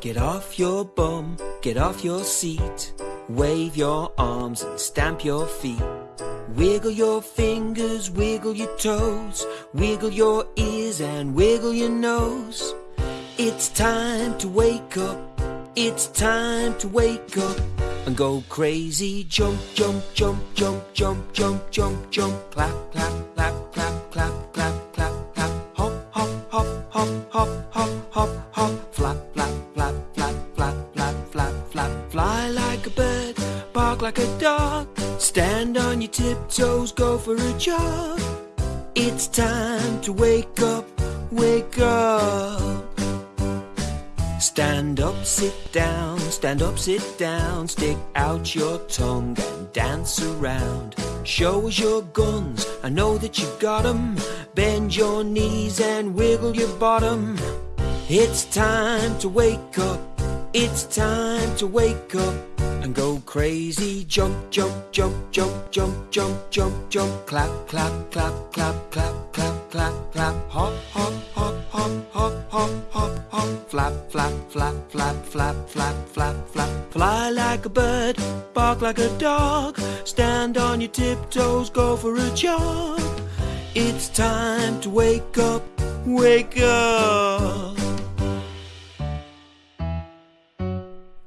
Get off your bum, get off your seat. Wave your arms and stamp your feet. Wiggle your fingers, wiggle your toes. Wiggle your ears and wiggle your nose. It's time to wake up. It's time to wake up and go crazy. Jump, jump, jump, jump, jump, jump, jump, jump. Clap, clap, clap, clap, clap, clap, clap, clap. Hop, hop, hop, hop, hop, like a dog. Stand on your tiptoes, go for a jog. It's time to wake up, wake up. Stand up, sit down, stand up, sit down, stick out your tongue and dance around. Show us your guns, I know that you got 'em. Bend your knees and wiggle your bottom. It's time to wake up, it's time to wake up and go crazy. Jump, jump, jump, jump, jump, jump, jump, jump. Clap, clap, clap, clap, clap, clap, clap, clap. Hop, hop, hop, hop, hop, hop, hop, hop. Flap, flap, flap, flap, flap, flap, flap, flap. Fly like a bird, bark like a dog. Stand on your tiptoes, go for a jog. It's time to wake up, wake up.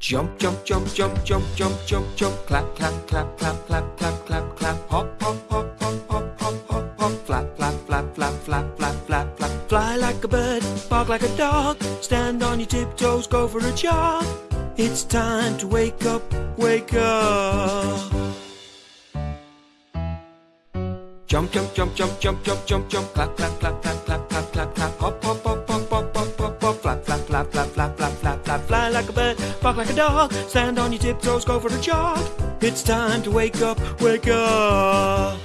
Jump, jump, jump, jump, jump, jump, jump, jump. Clap, clap, clap, clap, clap, clap, clap, clap. Hop, hop, hop, hop, hop, hop, hop, hop. Flap, flap, flap, flap, flap, flap, flap, flap. Fly like a bird, bark like a dog. Stand on your tiptoes, go for a jog. It's time to wake up, wake up. Jump, jump, jump, jump, jump, jump, jump, jump. Clap, clap, clap, clap, clap, clap, clap, clap. Hop, hop, flap. Fly like a bird, bark like a dog. Stand on your tiptoes, go for a jog. It's time to wake up, wake up.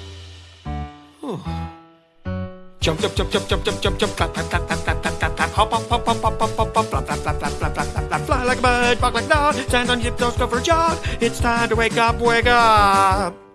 Jump, jump, jump, jump, jump, jump, jump, jump. Clap, clap, clap, clap, clap, clap, clap, clap. Hop, hop, hop, hop, hop, hop, hop, hop. Flap, flap, flap, flap, flap, flap, flap, flap. Fly like a bird, bark like a dog. Stand on your tiptoes, go for a jog. It's time to wake up, wake up.